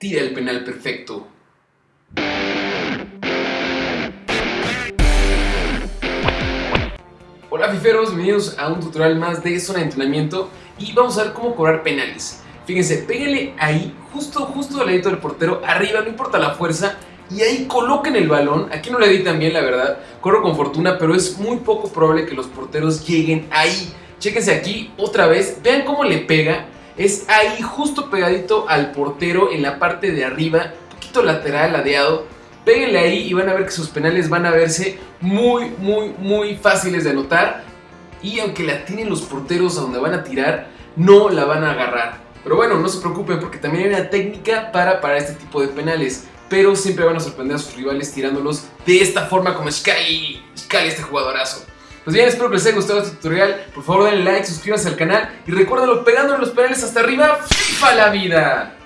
tira el penal perfecto. Hola fiferos, bienvenidos a un tutorial más de zona de entrenamiento y vamos a ver cómo cobrar penales. Fíjense, péguenle ahí, justo, justo al ladito del portero, arriba, no importa la fuerza, y ahí coloquen el balón. Aquí no le di tan bien, la verdad, corro con fortuna, pero es muy poco probable que los porteros lleguen ahí. Chéquense aquí otra vez, vean cómo le pega, es ahí justo pegadito al portero en la parte de arriba, un poquito lateral, ladeado. Péguenle ahí y van a ver que sus penales van a verse muy, muy, muy fáciles de anotar. Y aunque la tienen los porteros a donde van a tirar, no la van a agarrar. Pero bueno, no se preocupen porque también hay una técnica para parar este tipo de penales. Pero siempre van a sorprender a sus rivales tirándolos de esta forma como Sky, Sky este jugadorazo. Pues bien, espero que les haya gustado este tutorial. Por favor denle like, suscríbanse al canal y recuérdenlo pegándole los penales hasta arriba. ¡FIFA la vida!